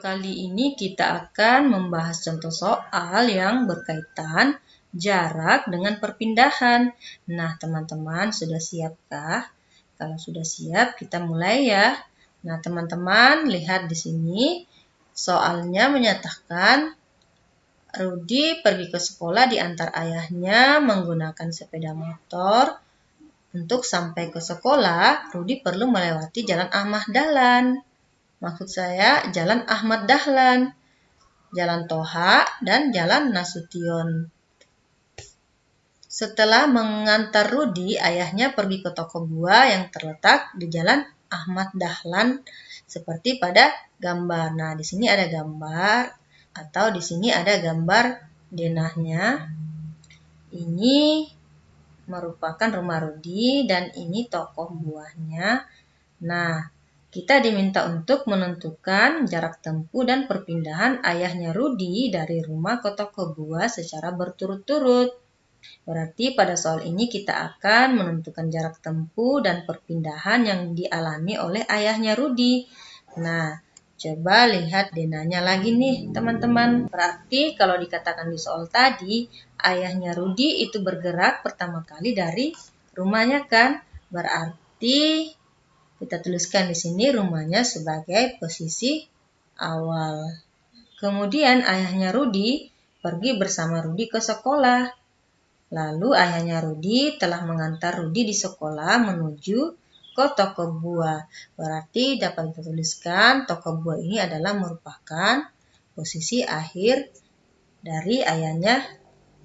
kali ini kita akan membahas contoh soal yang berkaitan jarak dengan perpindahan. Nah, teman-teman sudah siapkah? Kalau sudah siap, kita mulai ya. Nah, teman-teman lihat di sini soalnya menyatakan Rudi pergi ke sekolah di antar ayahnya menggunakan sepeda motor. Untuk sampai ke sekolah, Rudi perlu melewati jalan Ahmad Dahlan. Maksud saya Jalan Ahmad Dahlan, Jalan Toha, dan Jalan Nasution. Setelah mengantar Rudi, ayahnya pergi ke toko buah yang terletak di Jalan Ahmad Dahlan seperti pada gambar. Nah, di sini ada gambar atau di sini ada gambar denahnya. Ini merupakan rumah Rudi dan ini toko buahnya. Nah, kita diminta untuk menentukan jarak tempuh dan perpindahan ayahnya Rudi dari rumah ke toko buah secara berturut-turut. Berarti pada soal ini kita akan menentukan jarak tempuh dan perpindahan yang dialami oleh ayahnya Rudi. Nah, coba lihat denanya lagi nih teman-teman. Berarti kalau dikatakan di soal tadi, ayahnya Rudi itu bergerak pertama kali dari rumahnya kan? Berarti kita tuliskan di sini rumahnya sebagai posisi awal. Kemudian ayahnya Rudi pergi bersama Rudi ke sekolah. Lalu ayahnya Rudi telah mengantar Rudi di sekolah menuju ke toko buah. Berarti dapat kita tuliskan toko buah ini adalah merupakan posisi akhir dari ayahnya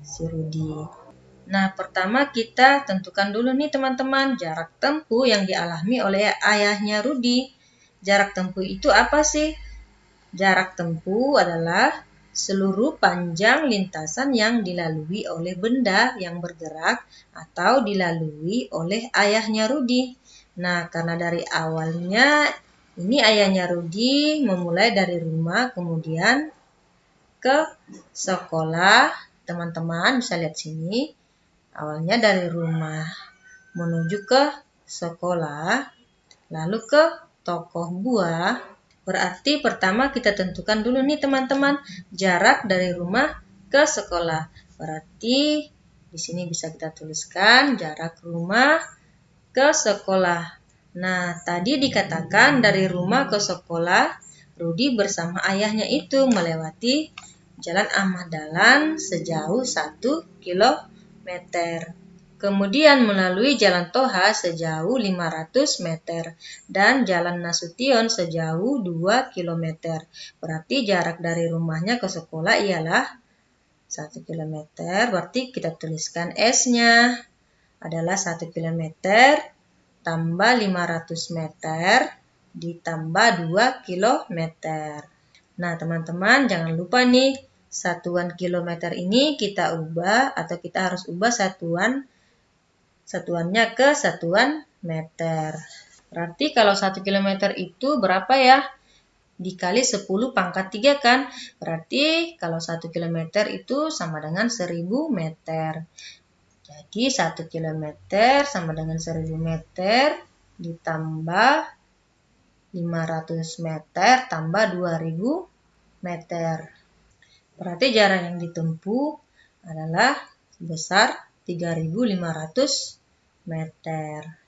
si Rudi. Nah, pertama kita tentukan dulu nih teman-teman jarak tempuh yang dialami oleh ayahnya Rudi. Jarak tempuh itu apa sih? Jarak tempuh adalah seluruh panjang lintasan yang dilalui oleh benda yang bergerak atau dilalui oleh ayahnya Rudi. Nah, karena dari awalnya ini ayahnya Rudi memulai dari rumah kemudian ke sekolah. Teman-teman bisa lihat sini Awalnya dari rumah menuju ke sekolah, lalu ke toko buah. Berarti pertama kita tentukan dulu nih teman-teman jarak dari rumah ke sekolah. Berarti di sini bisa kita tuliskan jarak rumah ke sekolah. Nah, tadi dikatakan dari rumah ke sekolah, Rudi bersama ayahnya itu melewati Jalan Ahmad Dahlan sejauh 1 km meter. Kemudian melalui Jalan Toha sejauh 500 meter dan Jalan Nasution sejauh 2 km. Berarti jarak dari rumahnya ke sekolah ialah 1 km. Berarti kita tuliskan S-nya adalah 1 km tambah 500 meter ditambah 2 km. Nah, teman-teman jangan lupa nih satuan kilometer ini kita ubah atau kita harus ubah satuan satuannya ke satuan meter. Berarti kalau 1 km itu berapa ya? Dikali 10 pangkat 3 kan? Berarti kalau 1 km itu sama dengan 1000 meter. Jadi 1 km sama dengan 1000 meter ditambah 500 meter tambah 2000 meter. Berarti jarak yang ditempuh adalah sebesar 3.500 meter.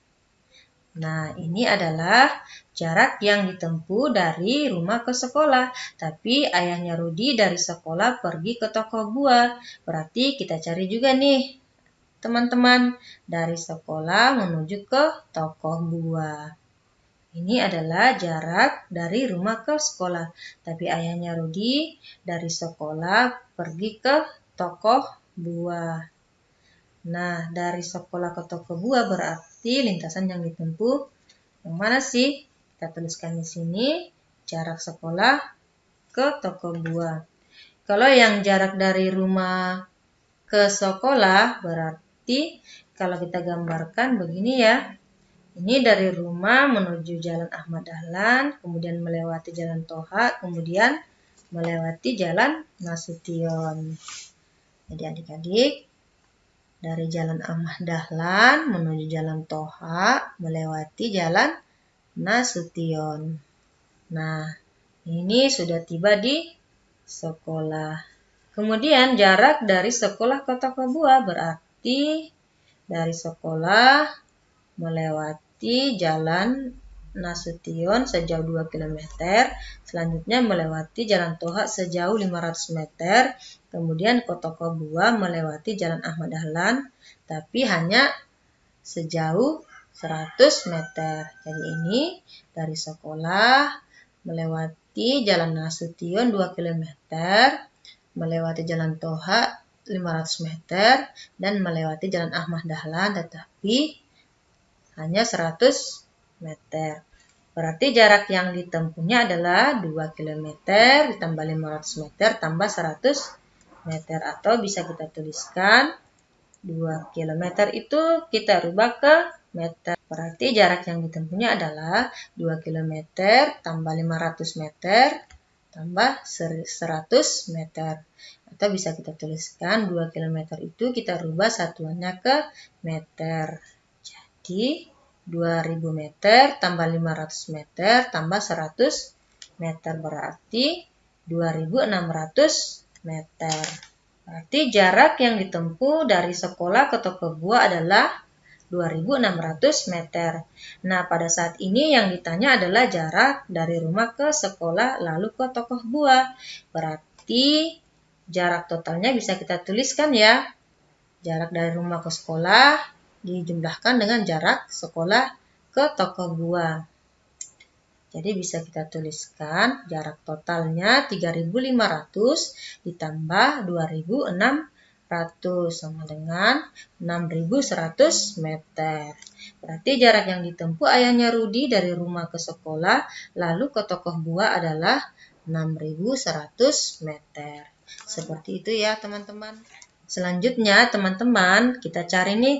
Nah, ini adalah jarak yang ditempuh dari rumah ke sekolah. Tapi ayahnya Rudi dari sekolah pergi ke toko buah. Berarti kita cari juga nih, teman-teman, dari sekolah menuju ke toko buah. Ini adalah jarak dari rumah ke sekolah. Tapi ayahnya Rudi dari sekolah pergi ke toko buah. Nah, dari sekolah ke toko buah berarti lintasan yang ditempuh yang mana sih? Kita tuliskan di sini jarak sekolah ke toko buah. Kalau yang jarak dari rumah ke sekolah berarti kalau kita gambarkan begini ya. Ini dari rumah menuju Jalan Ahmad Dahlan, kemudian melewati Jalan Toha, kemudian melewati Jalan Nasution. Jadi adik-adik, dari Jalan Ahmad Dahlan menuju Jalan Toha, melewati Jalan Nasution. Nah, Ini sudah tiba di sekolah. Kemudian jarak dari sekolah ke toko buah berarti dari sekolah melewati jalan Nasution sejauh 2 km, selanjutnya melewati Jalan Toha sejauh 500 meter, kemudian ke toko buah melewati Jalan Ahmad Dahlan, tapi hanya sejauh 100 meter. Jadi ini dari sekolah melewati Jalan Nasution 2 km, melewati Jalan Toha 500 meter, dan melewati Jalan Ahmad Dahlan, tetapi hanya 100 meter. Berarti jarak yang ditempuhnya adalah 2 km ditambah 500 meter tambah 100 meter. Atau bisa kita tuliskan 2 km itu kita rubah ke meter. Berarti jarak yang ditempuhnya adalah 2 km tambah 500 meter tambah 100 meter. Atau bisa kita tuliskan 2 km itu kita rubah satuannya ke meter. Jadi 2000 meter tambah 500 meter tambah 100 meter berarti 2600 meter. Berarti jarak yang ditempuh dari sekolah ke toko buah adalah 2600 meter. Nah, pada saat ini yang ditanya adalah jarak dari rumah ke sekolah lalu ke toko buah. Berarti jarak totalnya bisa kita tuliskan ya. Jarak dari rumah ke sekolah dijumlahkan dengan jarak sekolah ke toko buah. Jadi bisa kita tuliskan jarak totalnya 3500 ditambah 2600 sama dengan 6100 meter. Berarti jarak yang ditempuh ayahnya Rudi dari rumah ke sekolah lalu ke toko buah adalah 6100 meter. Seperti itu ya teman-teman. Selanjutnya teman-teman kita cari nih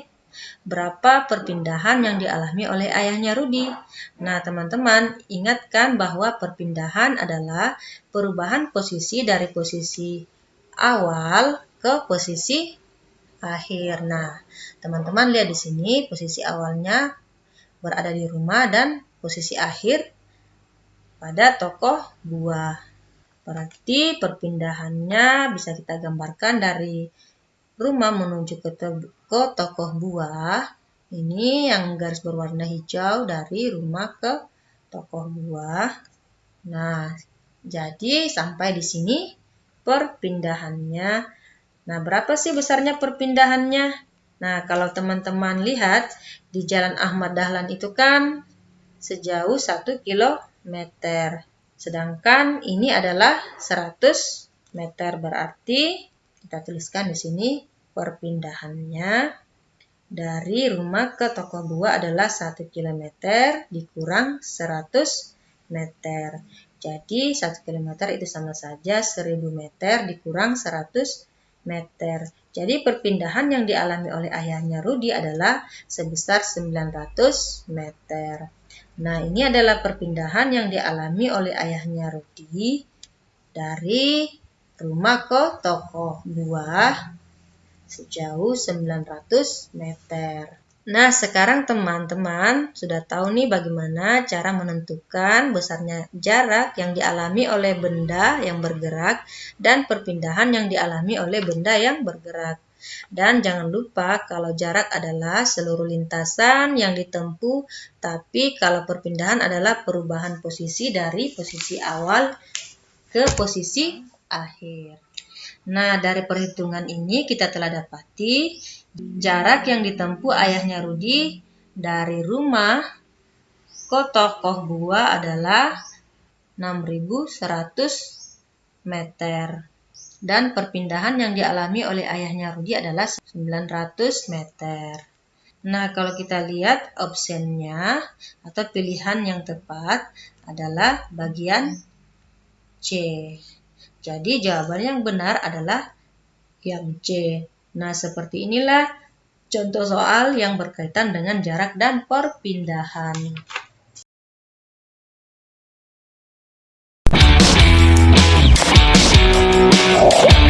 berapa perpindahan yang dialami oleh ayahnya Rudi. Nah, teman-teman, ingatkan bahwa perpindahan adalah perubahan posisi dari posisi awal ke posisi akhir. Nah, teman-teman lihat di sini posisi awalnya berada di rumah dan posisi akhir pada tokoh buah. Berarti perpindahannya bisa kita gambarkan dari rumah menuju ke, ke tokoh buah. Ini yang garis berwarna hijau dari rumah ke tokoh buah. Nah, jadi sampai di sini perpindahannya. Nah, berapa sih besarnya perpindahannya? Nah, kalau teman-teman lihat di Jalan Ahmad Dahlan itu kan sejauh 1 km. Sedangkan ini adalah 100 meter berarti kita tuliskan di sini perpindahannya dari rumah ke toko buah adalah 1 km dikurang 100 meter. Jadi 1 km itu sama saja 1000 meter dikurang 100 meter. Jadi perpindahan yang dialami oleh ayahnya Rudi adalah sebesar 900 meter. Nah, ini adalah perpindahan yang dialami oleh ayahnya Rudi dari rumah ke toko buah sejauh 900 meter. Nah, sekarang teman-teman sudah tahu nih bagaimana cara menentukan besarnya jarak yang dialami oleh benda yang bergerak dan perpindahan yang dialami oleh benda yang bergerak. Dan jangan lupa kalau jarak adalah seluruh lintasan yang ditempuh, tapi kalau perpindahan adalah perubahan posisi dari posisi awal ke posisi akhir. Nah, dari perhitungan ini kita telah dapati jarak yang ditempuh ayahnya Rudi dari rumah ke tokoh buah adalah 6100 meter. Dan perpindahan yang dialami oleh ayahnya Rudi adalah 900 meter. Nah, kalau kita lihat opsinya atau pilihan yang tepat adalah bagian C. Jadi jawaban yang benar adalah yang C. Nah, seperti inilah contoh soal yang berkaitan dengan jarak dan perpindahan. Oh.